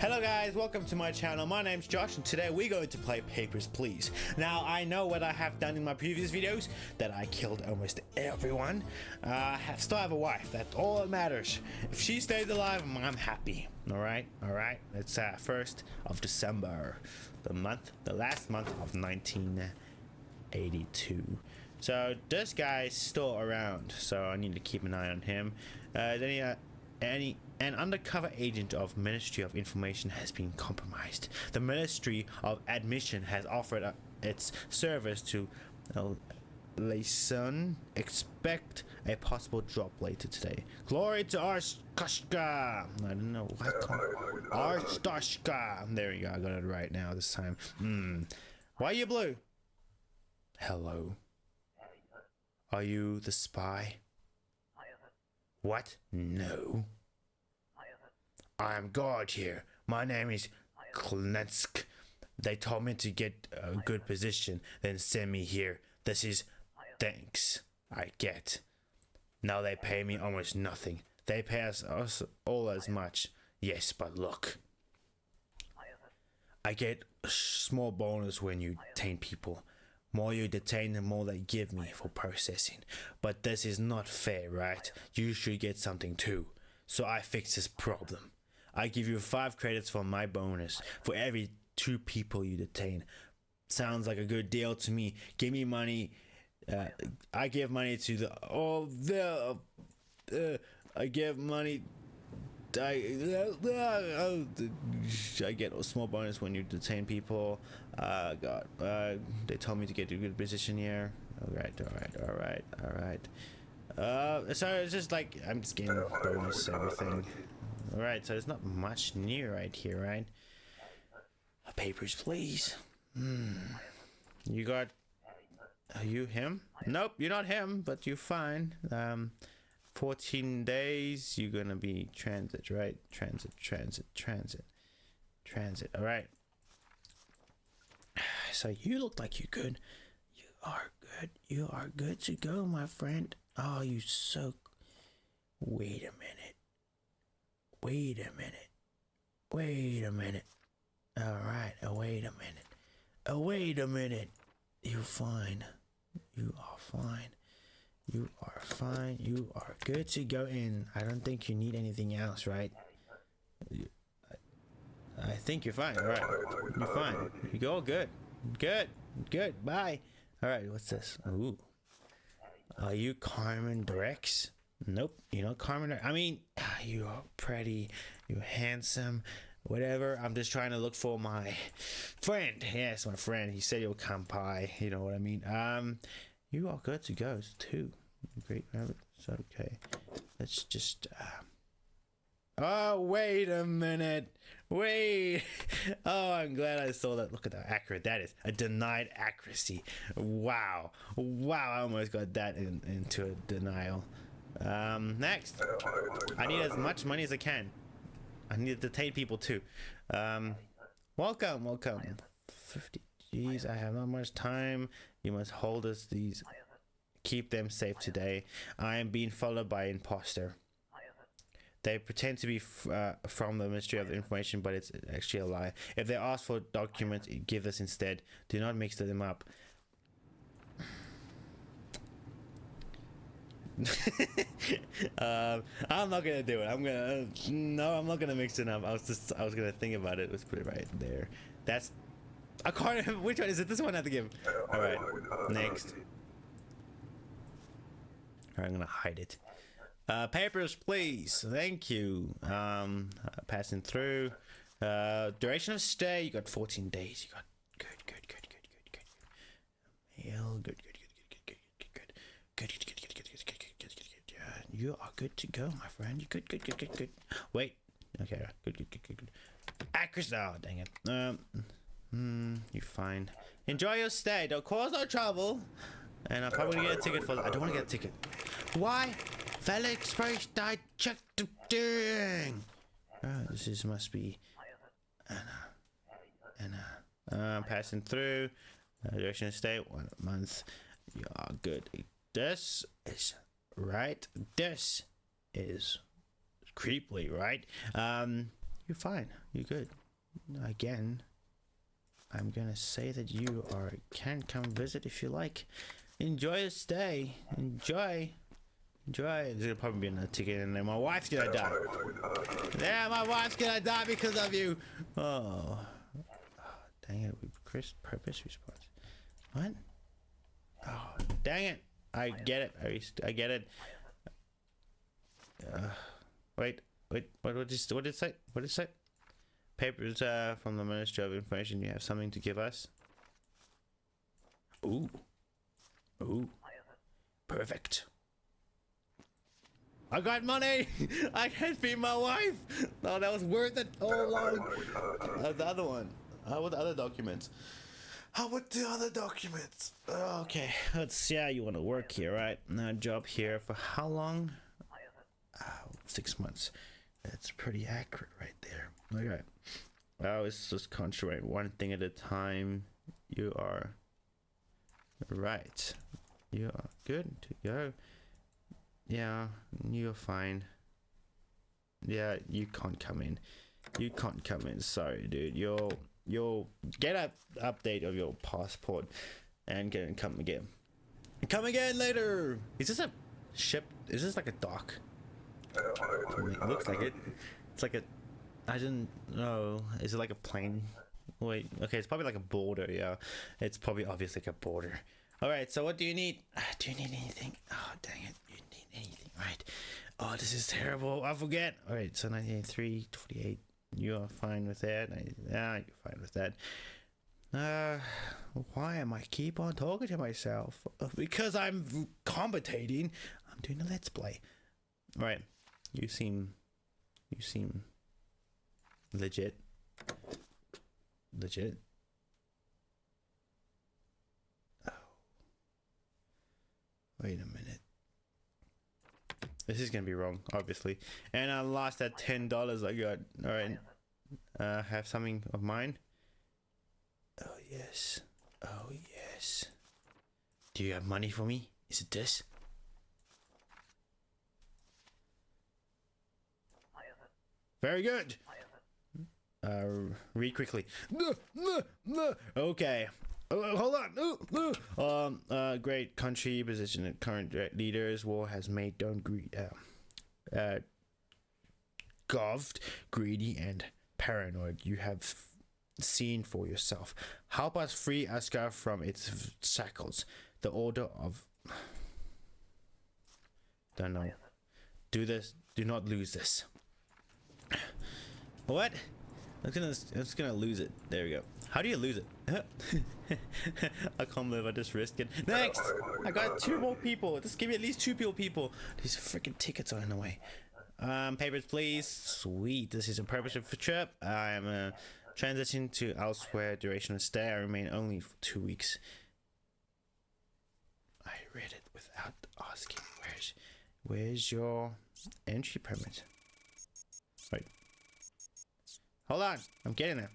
Hello guys, welcome to my channel. My name's Josh and today we're going to play Papers, Please. Now, I know what I have done in my previous videos, that I killed almost everyone. Uh, I still have a wife, that's all that matters. If she stays alive, I'm happy. Alright, alright, it's uh, 1st of December, the month, the last month of 1982. So this guy's still around, so I need to keep an eye on him. Uh, then he, uh, any an undercover agent of Ministry of Information has been compromised. The Ministry of Admission has offered uh, its service to uh. Expect a possible drop later today. Glory to Arstotzka! I don't know what. Arstotzka! There you go. I got it right now this time. Hmm. Why are you blue? Hello. Are you the spy? What? No. I am guard here. My name is Calensk. They told me to get a good position, then send me here. This is thanks I get. Now they pay me almost nothing. They pay us, us all as much. Yes, but look. I get a small bonus when you detain people. More you detain, the more they give me for processing. But this is not fair, right? You should get something too. So I fix this problem. I give you five credits for my bonus for every two people you detain. Sounds like a good deal to me. Give me money. Uh, I give money to the oh the uh, I give money. I, uh, I get a small bonus when you detain people. Uh, God, uh, they told me to get a good position here. All right, all right, all right, all right. Uh, so it's just like I'm just getting bonus everything. Alright, so there's not much new right here, right? Papers, please. Hmm. You got... Are you him? Nope, you're not him, but you're fine. Um, 14 days, you're gonna be transit, right? Transit, transit, transit. Transit, alright. So you look like you're good. You are good. You are good to go, my friend. Oh, you so... Wait a minute. Wait a minute. Wait a minute. All right. Oh, wait a minute. Oh, wait a minute. You're fine. You are fine. You are fine. You are good to go in. I don't think you need anything else, right? I, think you're fine. All right. You're fine. You go good. Good. Good. Bye. All right. What's this? Ooh. Are you Carmen Drex? Nope, you know Carmen. I mean, you are pretty, you're handsome, whatever. I'm just trying to look for my friend. Yes, my friend. He said he'll come by. You know what I mean. Um, you are good to go too. Great rabbit. It's okay. Let's just. Uh... Oh wait a minute. Wait. Oh, I'm glad I saw that. Look at how accurate that is. A denied accuracy. Wow. Wow. I almost got that in, into a denial. Um, next. I need as much money as I can. I need to detain people too. Um, welcome, welcome. 50 Jeez, I have not much time. You must hold us these. Keep them safe today. I am being followed by imposter. They pretend to be uh, from the Ministry of Information, but it's actually a lie. If they ask for documents, give us instead. Do not mix them up. Um, I'm not gonna do it. I'm gonna no. I'm not gonna mix it up. I was just I was gonna think about it. Let's put it right there. That's a card. Which one is it? This one I have to give. All right. Next. All right, I'm gonna hide it. Uh, papers, please. Thank you. Um, uh, passing through. Uh, duration of stay. You got 14 days. You got You are good to go, my friend. You good, good, good, good, good. Wait. Okay, good, good, good, good, good. Accuracy. Oh, dang it. Um, hmm, you're fine. Enjoy your stay. Don't cause no trouble. And I'm probably gonna get a ticket for that. I don't want to get a ticket. Why? Felix Price died. Check the thing. Oh, this is must be Anna. Anna. Uh, passing through. Uh, direction state. One month. You are good. This is right? This is creepily, right? Um, you're fine. You're good. Again, I'm gonna say that you are can come visit if you like. Enjoy your stay. Enjoy. Enjoy. There's gonna probably be another ticket in there. My wife's gonna die. Yeah, my wife's gonna die because of you. Oh. oh dang it. We Chris purpose response. What? Oh, dang it. I get it. I, I get it. Uh, wait, wait. What, what, did, what did it say? What did it say? Papers uh, from the Ministry of Information. You have something to give us? Ooh. Ooh. Perfect. I got money! I can feed my wife! No, that was worth it all along. Uh, the other one. How about the other documents? How about the other documents? Uh, okay, let's see how you want to work here, right? Now, job here for how long? Oh, six months. That's pretty accurate right there. Okay. Oh, I always just concentrate one thing at a time. You are right. You are good to go. Yeah, you're fine. Yeah, you can't come in. You can't come in. Sorry, dude. You'll you'll get an update of your passport and get and come again. Come again later. Is this a ship? Is this like a dock? It looks like it. It's like a. I didn't know. Is it like a plane? Wait. Okay, it's probably like a border. Yeah, it's probably obviously like a border. All right. So what do you need? Ah, do you need anything? Oh dang it! You need anything, right? Oh, this is terrible. I forget. All right. So 1983, 28. You are fine with that. Yeah, you're fine with that. Uh, why am I keep on talking to myself? Because I'm commentating. I'm doing a let's play. All right. You seem, you seem legit. Legit. Oh. Wait a minute. This is gonna be wrong, obviously. And I lost that ten dollars I got. All right. Uh, have something of mine. Oh yes. Oh yes. Do you have money for me? Is it this? Very good. Uh, read quickly. Okay. Oh, hold on. Um, uh, great country position and current leaders. War has made Don greed, uh, uh, greedy, and paranoid. You have seen for yourself. Help us free Asgard from its shackles. The order of. Don't know. Do this. Do not lose this. What? I'm gonna, I'm just gonna lose it. There we go. How do you lose it? I can't believe I just risked it. Next! I got two more people. Just give me at least two people. people. These freaking tickets are in the way. Um, papers, please. Sweet. This is a purpose of a trip. I am uh, transitioning to elsewhere. Duration of stay. I remain only for two weeks. I read it without asking. Where's, where's your entry permit? Wait. Hold on. I'm getting there.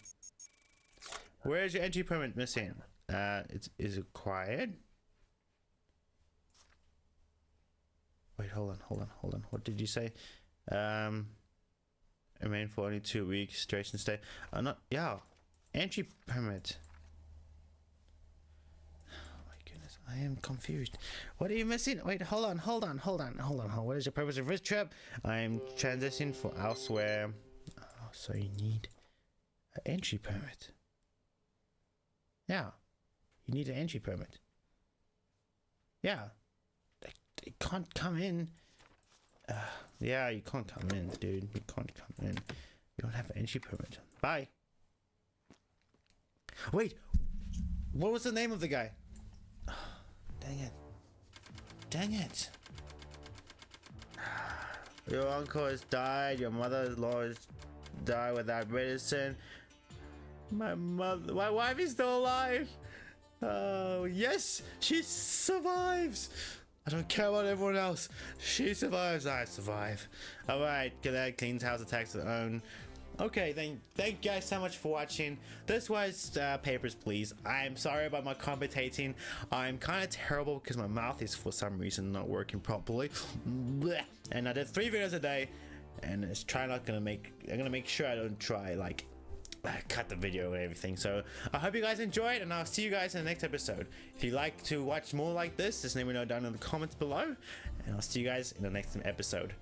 Where's your entry permit missing? Uh, it's is acquired. Wait, hold on, hold on, hold on. What did you say? Um, remain for only two weeks. Duration stay. Uh, not yeah. Entry permit. Oh my goodness, I am confused. What are you missing? Wait, hold on, hold on, hold on, hold on. What is the purpose of this trip? I am transitioning for elsewhere. Oh, so you need an entry permit. Yeah. You need an entry permit. Yeah. They, they can't come in. Uh, yeah, you can't come in, dude. You can't come in. You don't have an entry permit. Bye. Wait. What was the name of the guy? dang it. Dang it. Your uncle has died. Your mother-in-law has died without medicine. My mother, my wife is still alive. Oh, yes, she survives. I don't care about everyone else. She survives, I survive. Alright, Gillette cleans house attacks her own. Okay, then thank you guys so much for watching. This was uh, Papers, Please. I'm sorry about my commentating. I'm kind of terrible because my mouth is for some reason not working properly. And I did three videos a day and it's try not gonna make I'm gonna make sure I don't try like cut the video and everything. So i hope you guys enjoyed and i'll see you guys in the next episode. If you'd like to watch more like this just let me know down in the comments below and i'll see you guys in the next episode